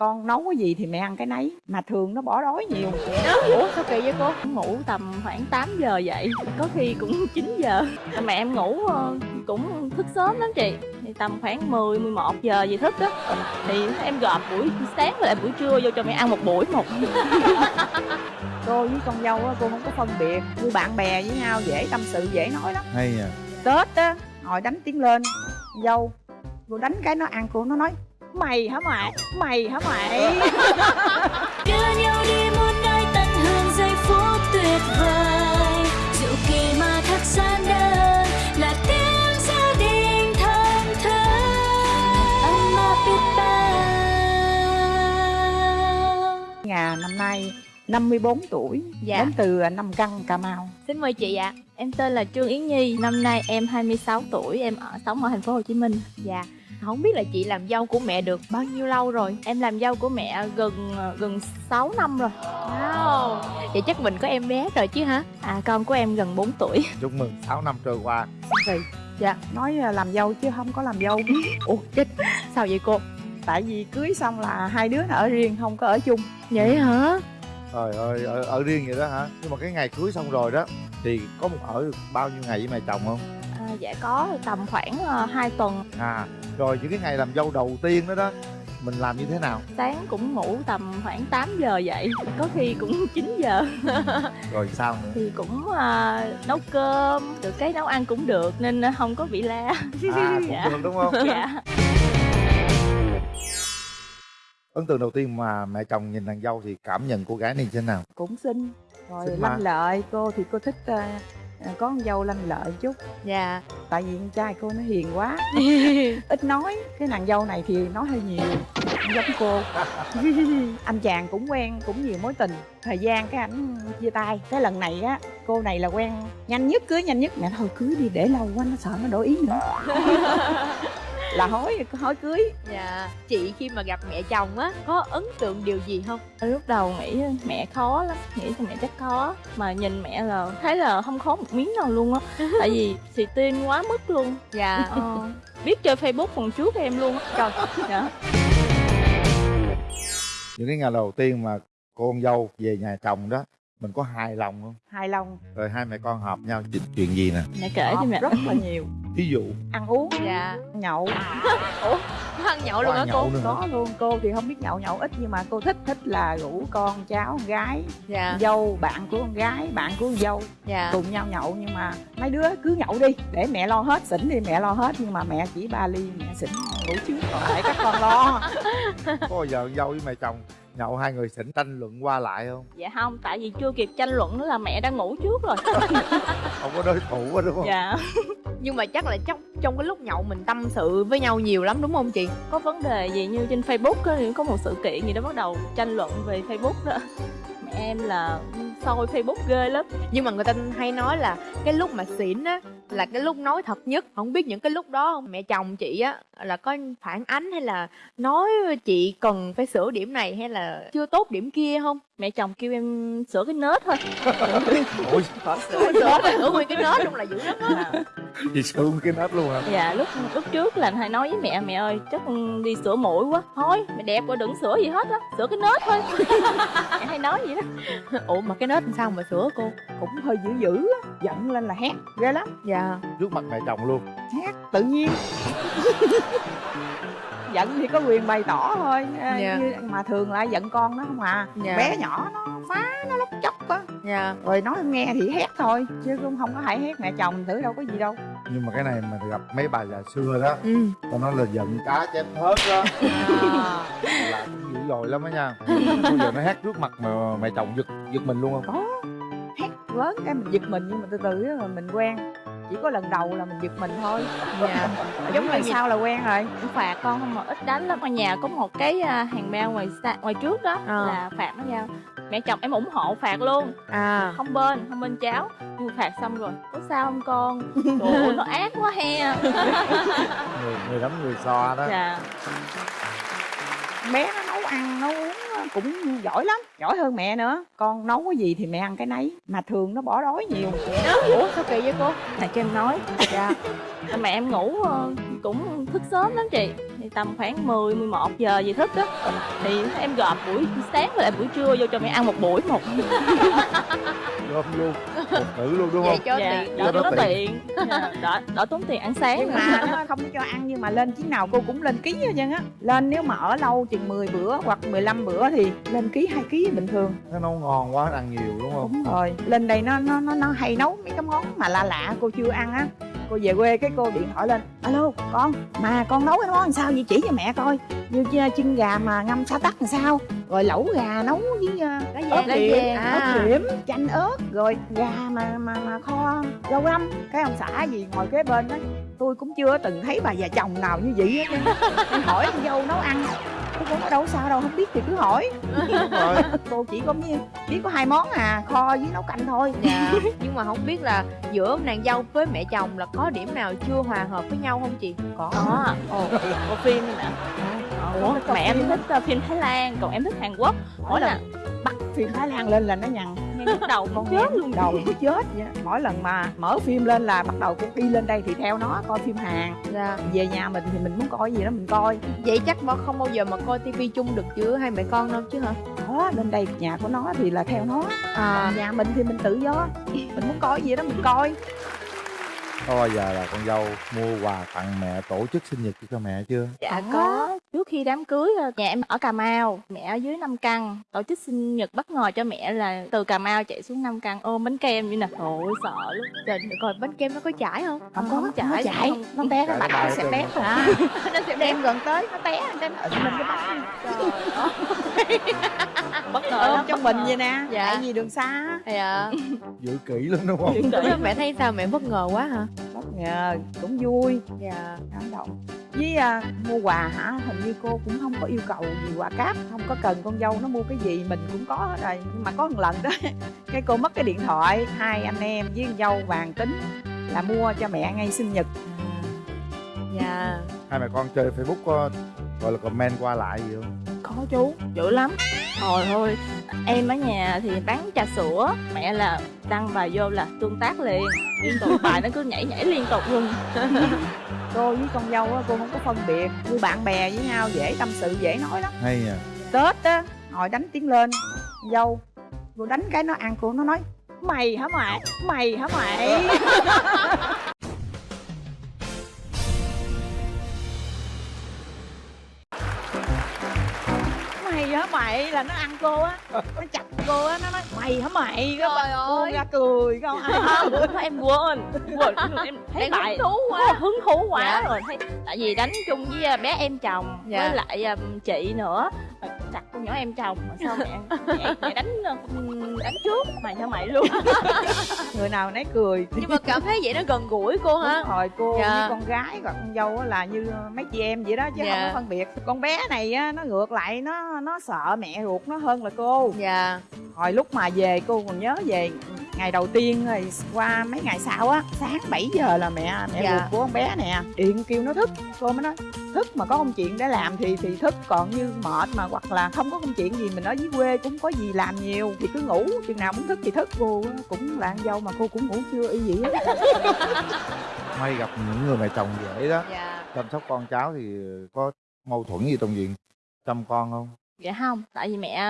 con nấu cái gì thì mẹ ăn cái nấy. Mà thường nó bỏ đói nhiều. Ủa sao kỳ vậy cô? Ngủ tầm khoảng 8 giờ dậy có khi cũng 9 giờ. Mẹ em ngủ ờ, cũng thức sớm lắm chị. Thì tầm khoảng 10, 11 giờ gì thức đó thì em gộp buổi sáng với lại buổi trưa vô cho mẹ ăn một buổi một. Cô với con dâu á cô không có phân biệt. Như bạn bè với nhau dễ tâm sự dễ nói lắm. Hay à. Tết á ngồi đánh tiếng lên. Dâu cô đánh cái nó ăn cô nó nói mày hả mày? Mày hả mày? Đưa nhau đi muôn nơi tận hưởng giây phút tuyệt vời. Diệu kỳ mà thật gian đơn là tiếng gia đình thân thơ áp biết bao. Ngà năm nay 54 tuổi Dạ. đến từ Nam Căn Cà Mau. Xin mời chị ạ. Em tên là Trương Yến Nhi. Năm nay em 26 tuổi em ở sống ở thành phố Hồ Chí Minh. Dạ Không biết là chị làm dâu của mẹ được bao nhiêu lâu rồi. Em làm dâu của mẹ gần gần 6 năm rồi. Wow. Vậy chắc mình có em bé rồi chứ hả? À con của em gần 4 tuổi. Chúc mừng 6 năm trôi qua. Thì dạ nói là làm dâu chứ không có làm dâu. Ủa chết. Sao vậy cô? Tại vì cưới xong là hai đứa nó ở riêng không có ở chung. Vậy hả? Trời ơi ở, ở riêng vậy đó hả? Nhưng mà cái ngày cưới xong rồi đó thì có một ở được bao nhiêu ngày với mẹ chồng không? À, dạ có tầm khoảng uh, 2 tuần. À rồi những cái ngày làm dâu đầu tiên đó đó mình làm như thế nào? Sáng cũng ngủ tầm khoảng 8 giờ dậy có khi cũng 9 giờ. Rồi sao nữa? Thì cũng à, nấu cơm được cái nấu ăn cũng được nên không có bị la. À cũng Dạ. được đúng không? Dạ. Ấn tượng đầu tiên mà mẹ chồng nhìn nàng dâu thì cảm nhận cô gái này như thế nào? Cũng xinh. Rồi Xinh lanh lợi cô thì cô thích ờ, ờ, có con dâu lanh lợi chút. Dạ. Tại vì con trai cô nó hiền quá. Ít nói cái nàng dâu này thì nói hơi nhiều giống cô. Anh chàng cũng quen cũng nhiều mối tình. Thời gian cái ảnh chia tay. Cái lần này á cô này là quen nhanh nhất cưới nhanh nhất. Mẹ thôi cưới đi để lâu quá nó sợ nó đổi ý nữa là hối hối cưới. Dạ. Chị khi mà gặp mẹ chồng á Có ấn tượng điều gì không? Lúc đầu nghĩ mẹ khó lắm nghĩ là mẹ chắc khó. Mà nhìn mẹ là thấy là không khó một miếng nào luôn á. Tại vì xì tin quá mức luôn. Dạ. Ờ, biết chơi facebook còn trước em luôn á. Trời. Dạ. những cái ngày đầu tiên mà cô con dâu về nhà chồng đó mình có hài lòng không? Hài lòng. Rồi hai mẹ con hợp nhau chuyện, chuyện gì nè? Mẹ kể cho mẹ. Rất là nhiều. Ví dụ. Ăn uống. Dạ. Nhậu. Có ăn nhậu luôn hả cô? có luôn cô thì không biết nhậu nhậu ít nhưng mà cô thích thích là rủ con cháu con gái Dạ. dâu bạn của con gái bạn của con dâu Dạ. cùng nhau nhậu. Nhưng mà mấy đứa cứ nhậu đi để mẹ lo hết xỉn thì mẹ lo hết. Nhưng mà mẹ chỉ ba ly mẹ xỉn ngủ trước còn lại các con lo. Có bao giờ dâu với mẹ chồng nhậu hai người xỉn tranh luận qua lại không? Dạ không tại vì chưa kịp tranh luận nữa là mẹ đang ngủ trước rồi. Không có đối thủ á đúng không? Dạ. Nhưng mà chắc là trong trong cái lúc nhậu mình tâm sự với nhau nhiều lắm đúng không chị? Có vấn đề gì như trên facebook á, thì có một sự kiện gì đó bắt đầu tranh luận về facebook đó. Mẹ em là soi facebook ghê lắm. Nhưng mà người ta hay nói là Cái lúc mà xỉn á Là cái lúc nói thật nhất. Không biết những cái lúc đó mẹ chồng chị á Là có phản ánh hay là Nói chị cần phải sửa điểm này Hay là chưa tốt điểm kia không? Mẹ chồng kêu em sửa cái nết thôi. Ủa Sửa sửa sửa nguyên cái nết luôn là dữ lắm á. Gì sướng cái nết luôn hả? Dạ lúc lúc trước là hay nói với mẹ mẹ ơi chắc đi sửa mũi quá. Thôi mẹ đẹp quá đừng sửa gì hết á sửa cái nết thôi. Mẹ hay nói vậy đó. Ủa mà cái nết làm sao mà sửa cô cũng hơi dữ dữ á giận lên là hét ghê lắm. Dạ. Trước mặt mẹ chồng luôn. Hét tự nhiên. Giận thì có quyền bày tỏ thôi à, Dạ. như, mà thường là giận con nó không à. Dạ. bé nhỏ nó phá nó lóc chóc á. Dạ. Rồi nói nghe thì hét thôi chứ cũng không có hại hét mẹ chồng thử đâu có gì đâu. Nhưng mà cái này mà gặp mấy bà già xưa đó Ừ. tao nói là giận cá chém thớt đó. À. là dội lắm á nha. Bao giờ nó hét trước mặt mà mẹ chồng giật giật mình luôn không? Có. Hét lớn cái mình giật mình nhưng mà từ từ á, rồi mình quen. Chỉ có lần đầu là mình giật mình thôi. Dạ. Giống như sao là quen rồi. Cũng phạt con không mà ít đánh lắm. Ở nhà có một cái à, hàng bao ngoài xa, ngoài trước đó Ờ. là phạt nó giao. Mẹ chồng em ủng hộ phạt luôn. À. Không bên không bên cháu. Nhưng mà phạt xong rồi có sao không con? Trời nó ác quá he. Người người đấm người so đó. Dạ bé nó nấu ăn nấu uống cũng giỏi lắm giỏi hơn mẹ nữa. Con nấu cái gì thì mẹ ăn cái nấy mà thường nó bỏ đói nhiều. Ủa sao kỳ vậy cô? Là cho em nói. Dạ. Mẹ em ngủ ờ, cũng thức sớm lắm chị. Thì tầm khoảng 10, 11 giờ gì thức á thì em gộp buổi sáng với lại buổi trưa vô cho mẹ ăn một buổi một gom luôn. Một cử luôn đúng vậy không? cho dạ, tiện đỡ tốn tiền. Dạ, đỡ, đỡ tốn tiền ăn sáng nhưng mà nó không cho ăn nhưng mà lên chuyến nào cô cũng lên ký hết trơn á. Lên nếu mà ở lâu chừng 10 bữa hoặc 15 bữa thì lên ký hai ký bình thường. Nó nấu ngon quá ăn nhiều đúng không? Đúng rồi. Lên đây nó nó nó, nó hay nấu mấy cái món mà lạ lạ cô chưa ăn á. Cô về quê cái cô điện thoại lên alo con mà con nấu cái món làm sao vậy? Chỉ cho mẹ coi. Như ch- chân gà mà ngâm sa tắc làm sao rồi lẩu gà nấu với uh, ớt điểm ớt à. điểm chanh ớt rồi gà mà mà mà kho rau răm cái ông xã gì ngồi kế bên đó tôi cũng chưa từng thấy bà già chồng nào như vậy hết em hỏi con dâu nấu ăn. Tôi cũng ở đâu sao đâu không biết thì cứ hỏi. Rồi. Cô chỉ có biết, biết có hai món à kho với nấu canh thôi. Dạ. Nhưng mà không biết là giữa nàng dâu với mẹ chồng là có điểm nào chưa hòa hợp với nhau không chị? Có. Có, ồ, bộ phim nè Ủa, mẹ em thích ờ, phim Thái Lan, còn em thích Hàn Quốc. Mỗi lần bắt phim thái lan lên là nó nhằn. Nghe nhức đầu con chết luôn. Đầu nó chết vậy mỗi lần mà mở phim lên là bắt đầu cũng đi lên đây thì theo nó coi phim hàn. Dạ. Về nhà mình thì mình muốn coi gì đó mình coi. Vậy chắc mà không bao giờ mà coi tivi chung được giữa hai mẹ con đâu chứ hả? Đó lên đây nhà của nó thì là theo nó. À. Còn nhà mình thì mình tự do. Mình muốn coi gì đó mình coi. Có bao giờ là con dâu mua quà tặng mẹ tổ chức sinh nhật cho mẹ chưa? Dạ có Trước khi đám cưới ờ, nhà em ở Cà Mau Mẹ ở dưới Nam Căn. Tổ chức sinh nhật bất ngờ cho mẹ là từ Cà Mau chạy xuống Nam Căn ôm bánh kem như nè. Ôi sợ lắm. Trời coi bánh kem nó có chảy không? Không Không có chảy, nó nó té nó nó bạch bay sẽ té à. Nó sẽ đem gần tới nó té cái nó ịn lên cái bánh. Bất ngờ ôm trong mình vậy nè. Dạ. tại vì đường xa. Á. dạ giữ kỹ lắm đúng không? Kỹ. mẹ thấy sao mẹ bất ngờ quá hả? Bất ngờ cũng vui. Dạ cảm động với à, mua quà hả? Hình như cô cũng không có yêu cầu gì quà cáp không có cần con dâu nó mua cái gì mình cũng có hết rồi. Nhưng mà có một lần đó cái cô mất cái điện thoại hai anh em với con dâu bàn tính là mua cho mẹ ngay sinh nhật. Dạ. Hai mẹ con chơi facebook có gọi là comment qua lại gì không Có chú, dữ lắm. Trời ơi, em ở nhà thì bán trà sữa Mẹ là đăng bài vô là tương tác liền. Liên tục bài nó cứ nhảy nhảy liên tục luôn. Cô với con dâu á cô không có phân biệt như bạn bè với nhau dễ tâm sự dễ nói lắm. Hay nha tết á ngồi đánh tiếng lên. Dâu cô đánh cái nó ăn cô nó nói mày hả mày? Mày hả mày mày hả mày là nó ăn cô á nó chặt cô á nó nói mày hả mày cái bà ơi. ra cười không ai Không, em quên quên em thấy bài hứng thú quá. Hứng thú quá Dạ. rồi thấy tại vì đánh chung với à, bé em chồng Dạ. với lại um, chị nữa chặt con nhỏ em chồng mà sao mẹ mẹ, mẹ đánh uh, đánh trước mày cho mày luôn? Người nào nấy cười. Nhưng mà cảm thấy vậy nó gần gũi cô hả? Đúng rồi cô Dạ. với con gái và con dâu á là như mấy chị em vậy đó chứ Dạ. không có phân biệt. Con bé này á nó ngược lại nó nó sợ mẹ ruột nó hơn là cô. Dạ. Hồi lúc mà về cô còn nhớ về ngày đầu tiên rồi qua mấy ngày sau á sáng 7 giờ là mẹ mẹ Dạ. ruột của con bé nè. Điện kêu nó thức. Cô mới nói thức mà có công chuyện để làm thì thì thức còn như mệt mà hoặc là không có công chuyện gì mình ở dưới quê cũng có gì làm nhiều thì cứ ngủ chừng nào muốn thức thì thức. Cô á, cũng là con dâu mà cô cũng ngủ chưa y gì hết may gặp những người mẹ chồng dễ đó. Dạ. Chăm sóc con cháu thì có mâu thuẫn gì trong chuyện chăm con không dạ không tại vì mẹ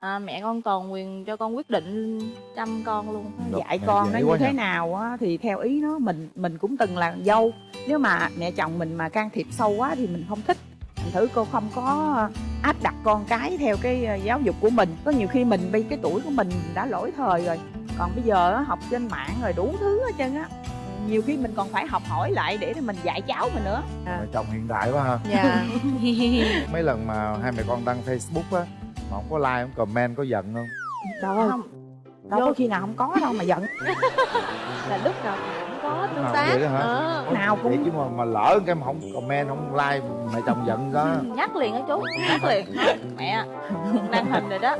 à, mẹ con toàn quyền cho con quyết định chăm con luôn. Được, dạy con nó như quá thế nào á thì theo ý nó mình mình cũng từng là dâu. Nếu mà mẹ chồng mình mà can thiệp sâu quá thì mình không thích. Thành thử cô không có áp đặt con cái theo cái ờ, giáo dục của mình. Có nhiều khi mình bị cái tuổi của mình đã lỗi thời rồi. Còn bây giờ á, học trên mạng rồi đủ thứ hết trơn á nhiều khi mình còn phải học hỏi lại để mình dạy cháu mình nữa. Mẹ chồng hiện đại quá ha. Dạ. Mấy lần mà hai mẹ con đăng facebook á mà không có like không comment có giận không? Trời ơi không. đâu có khi nào không có đâu mà giận. Là lúc nào cũng có tương nào tác? Ờ. nào cũng chứ mà, mà lỡ cái mà không comment không like mẹ chồng giận đó. Nhắc liền á chú nhắc liền. Mẹ đăng hình rồi đó.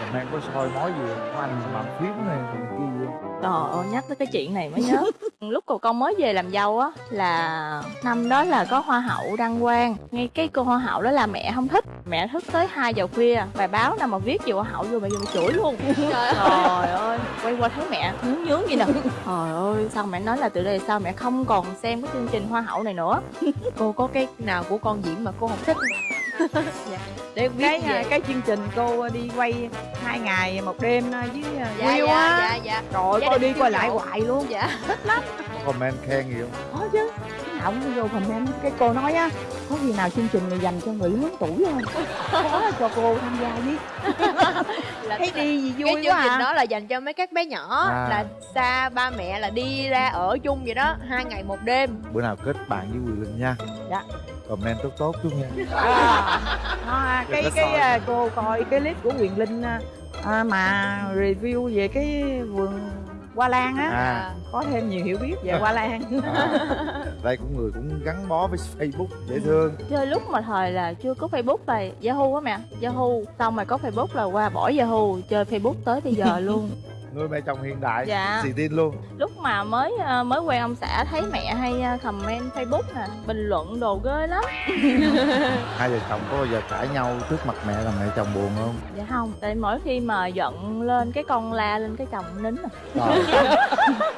Comment có soi mói gì không? có anh làm phím này Trời ơi nhắc tới cái chuyện này mới nhớ. Lúc cô con mới về làm dâu á Là năm đó là có hoa hậu đăng quang. Ngay cái cô hoa hậu đó là mẹ không thích. Mẹ thức tới 2 giờ khuya Bài báo nào mà viết về hoa hậu vô mẹ vô mẹ chửi luôn. Trời ơi. Quay qua thấy mẹ nhướng nhướng gì nè. Trời ơi Xong mẹ nói là từ đây sau mẹ không còn xem cái chương trình hoa hậu này nữa? Cô có cái nào của con diễn mà cô không thích dạ. để biết cái về. cái chương trình cô đi quay hai ngày một đêm với dạ Will dạ á dạ dạ. Trời coi đi coi siêu lại hoài luôn. Dạ. Có comment khen gì không? Có chứ. Cái nào cũng vô comment. Cái cô nói á có khi nào chương trình này dành cho người lớn tuổi không có cho cô tham gia với. Là thấy đi gì cái vui chương quá trình à. đó là dành cho mấy các bé nhỏ À. là xa ba mẹ là đi ra ở chung vậy đó hai ngày một đêm. Bữa nào kết bạn với Quỳ Linh nha. Dạ. Comment tốt tốt chút nha. À, à, cái cái soi. à, cô coi cái clip của Quyền Linh à, mà review về cái vườn hoa lan á. À, có thêm nhiều hiểu biết về hoa lan. À. đây cũng người cũng gắn bó với Facebook dễ thương. Chơi lúc mà thời là chưa có Facebook là Yahoo á mẹ Yahoo. Xong rồi có Facebook là qua bỏ Yahoo Chơi Facebook tới bây giờ luôn nuôi mẹ chồng hiện đại Dạ. xì tin luôn lúc mà mới ờ, mới quen ông xã thấy mẹ hay ờ, comment facebook nè bình luận đồ ghê lắm hai vợ chồng có bao giờ cãi nhau trước mặt mẹ là mẹ chồng buồn không dạ không tại mỗi khi mà giận lên cái con la lên cái chồng nín à. Trời.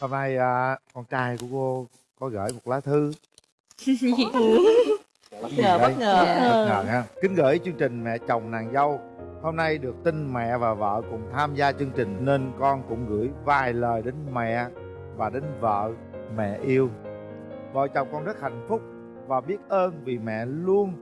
hôm nay à, con trai của cô có gửi một lá thư bất ngờ, bất ngờ. bất ngờ ha kính gửi chương trình mẹ chồng nàng dâu hôm nay được tin mẹ và vợ cùng tham gia chương trình, nên con cũng gửi vài lời đến mẹ và đến vợ mẹ yêu. Vợ chồng con rất hạnh phúc và biết ơn vì mẹ luôn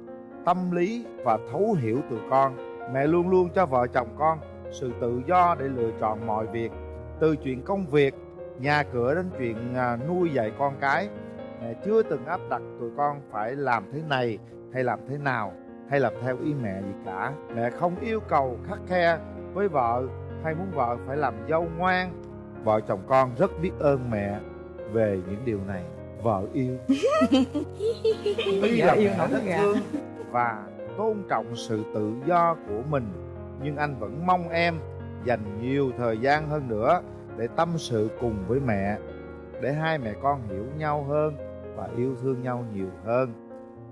tâm lý và thấu hiểu tụi con. Mẹ luôn luôn cho vợ chồng con sự tự do để lựa chọn mọi việc, từ chuyện công việc, nhà cửa đến chuyện à, nuôi dạy con cái. Mẹ chưa từng áp đặt tụi con phải làm thế này hay làm thế nào hay làm theo ý mẹ gì cả. Mẹ không yêu cầu khắc khe với vợ hay muốn vợ phải làm dâu ngoan. Vợ chồng con rất biết ơn mẹ về những điều này. Vợ yêu. Tuy là yêu mẹ rất thương và tôn trọng sự tự do của mình. Nhưng anh vẫn mong em dành nhiều thời gian hơn nữa để tâm sự cùng với mẹ để hai mẹ con hiểu nhau hơn và yêu thương nhau nhiều hơn.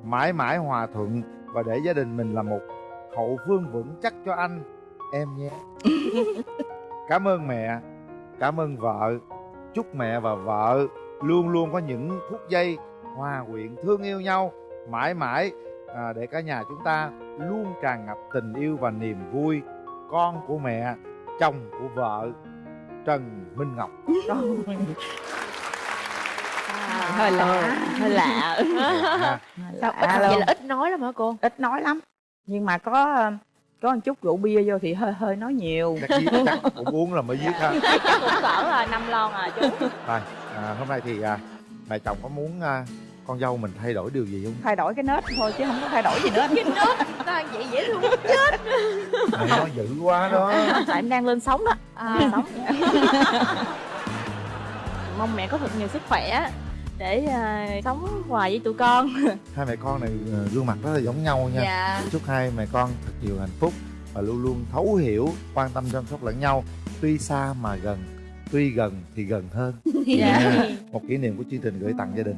Mãi mãi hòa thuận và để gia đình mình là một hậu phương vững chắc cho anh. Em nhé. Cảm ơn mẹ cảm ơn vợ. Chúc mẹ và vợ luôn luôn có những phút giây hòa quyện thương yêu nhau mãi mãi. À, để cả nhà chúng ta luôn tràn ngập tình yêu và niềm vui. Con của mẹ chồng của vợ trần minh ngọc hơi lạ hơi lạ. Sao ít à, vậy luôn. là ít nói lắm hả cô? Ít nói lắm. Nhưng mà có ờ, có một chút rượu bia vô thì hơi hơi nói nhiều. Chắc, cũng uống là mới viết ha. Cũng cỡ là năm lon à chú. Rồi, à, hôm nay thì à, mẹ chồng có muốn à, con dâu mình thay đổi điều gì không? thay đổi cái nết thôi chứ không có thay đổi gì nữa. Sao vậy dễ thương Mẹ nói dữ quá đó. tại em đang lên sóng đó. À, sóng. Mong mẹ có thật nhiều sức khỏe để ờ, sống hoài với tụi con Hai mẹ con này à, gương mặt rất là giống nhau nha. dạ Chúc hai mẹ con thật nhiều hạnh phúc và luôn luôn thấu hiểu, quan tâm chăm sóc lẫn nhau. Tuy xa mà gần, tuy gần thì gần hơn. dạ. Một kỷ niệm của chương trình gửi tặng gia đình.